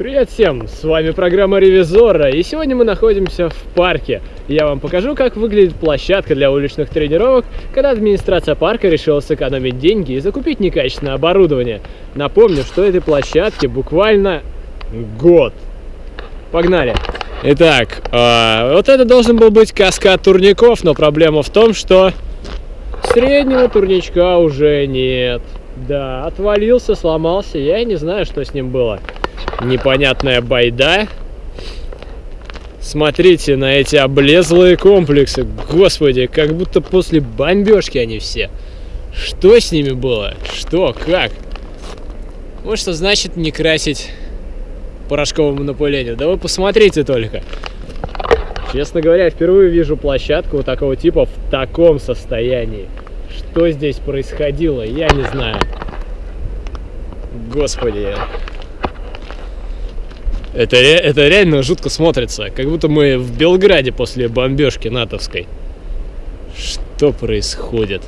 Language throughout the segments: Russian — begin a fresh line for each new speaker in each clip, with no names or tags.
Привет всем, с вами программа Ревизора, и сегодня мы находимся в парке. Я вам покажу, как выглядит площадка для уличных тренировок, когда администрация парка решила сэкономить деньги и закупить некачественное оборудование. Напомню, что этой площадке буквально год. Погнали! Итак, э, вот это должен был быть каскад турников, но проблема в том, что среднего турничка уже нет. Да, отвалился, сломался, я не знаю, что с ним было непонятная байда. Смотрите на эти облезлые комплексы. Господи, как будто после бомбежки они все. Что с ними было? Что? Как? Вот что значит не красить порошковым напылением. Да вы посмотрите только. Честно говоря, впервые вижу площадку вот такого типа в таком состоянии. Что здесь происходило, я не знаю. Господи. Это, это реально жутко смотрится, как будто мы в Белграде после бомбежки натовской. Что происходит?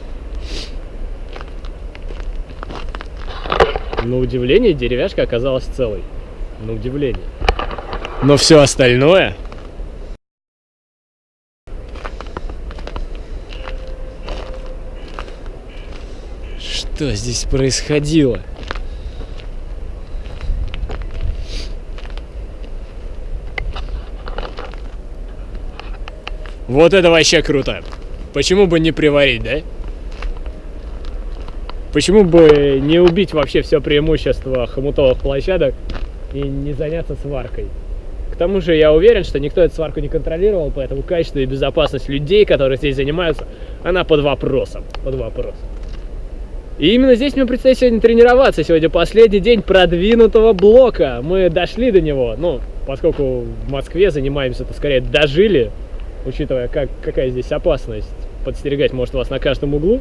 На удивление деревяшка оказалась целой. На удивление. Но все остальное... Что здесь происходило? Вот это вообще круто. Почему бы не приварить, да? Почему бы не убить вообще все преимущество хомутовых площадок и не заняться сваркой? К тому же я уверен, что никто эту сварку не контролировал, поэтому качество и безопасность людей, которые здесь занимаются, она под вопросом. Под вопросом. И именно здесь мне предстоит сегодня тренироваться. Сегодня последний день продвинутого блока. Мы дошли до него. Ну, поскольку в Москве занимаемся, то скорее дожили учитывая, как, какая здесь опасность. Подстерегать может вас на каждом углу.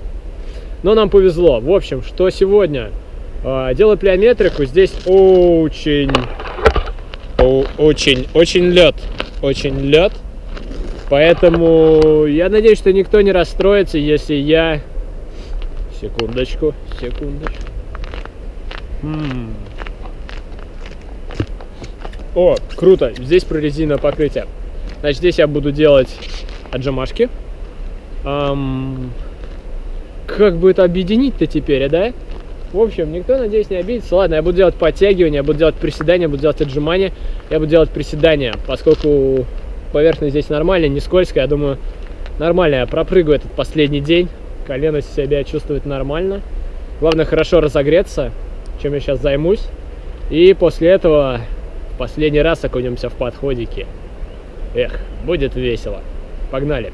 Но нам повезло. В общем, что сегодня? А, делать плеометрику здесь очень, очень, очень лед. Очень лед. Поэтому я надеюсь, что никто не расстроится, если я... Секундочку, секундочку. М О, круто, здесь прорезиновое покрытие. Значит, здесь я буду делать отжимашки. Эм, как бы это объединить-то теперь, да? В общем, никто, надеюсь, не обидится. Ладно, я буду делать подтягивания, я буду делать приседания, буду делать отжимания. Я буду делать приседания, поскольку поверхность здесь нормальная, не скользкая. Я думаю, нормально я пропрыгаю этот последний день. Колено себя чувствует нормально. Главное, хорошо разогреться, чем я сейчас займусь. И после этого в последний раз окунемся в подходики. Эх, будет весело. Погнали!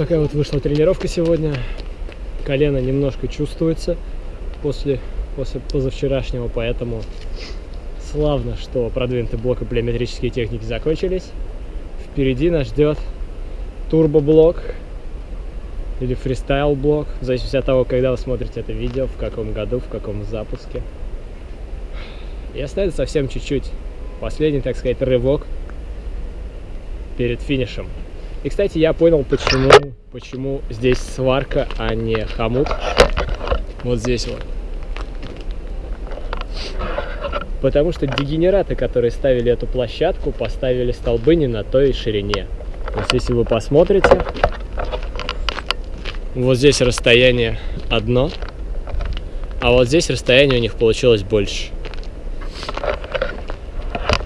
Такая вот вышла тренировка сегодня. Колено немножко чувствуется после, после позавчерашнего, поэтому славно, что продвинутый блок и плеометрические техники закончились. Впереди нас ждет турбоблок или фристайл блок, в зависимости от того, когда вы смотрите это видео, в каком году, в каком запуске. И остается совсем чуть-чуть. Последний, так сказать, рывок перед финишем. И, кстати, я понял, почему, почему здесь сварка, а не хомут. Вот здесь вот. Потому что дегенераты, которые ставили эту площадку, поставили столбы не на той ширине. То есть, если вы посмотрите, вот здесь расстояние одно, а вот здесь расстояние у них получилось больше.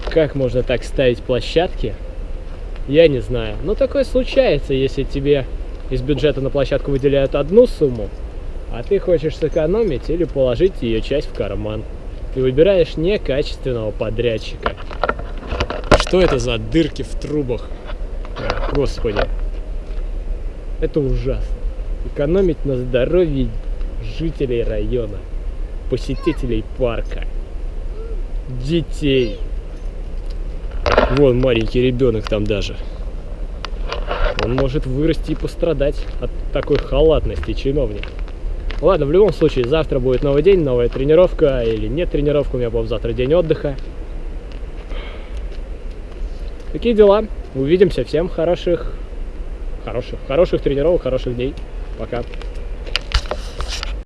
Как можно так ставить площадки? Я не знаю. Но такое случается, если тебе из бюджета на площадку выделяют одну сумму, а ты хочешь сэкономить или положить ее часть в карман. Ты выбираешь некачественного подрядчика. Что это за дырки в трубах? Господи. Это ужасно. Экономить на здоровье жителей района, посетителей парка, детей. Вон маленький ребенок там даже. Он может вырасти и пострадать от такой халатности чиновника. Ладно, в любом случае, завтра будет новый день, новая тренировка или нет тренировка, у меня был завтра день отдыха. Такие дела. Увидимся. Всем хороших, хороших, хороших тренировок, хороших дней. Пока.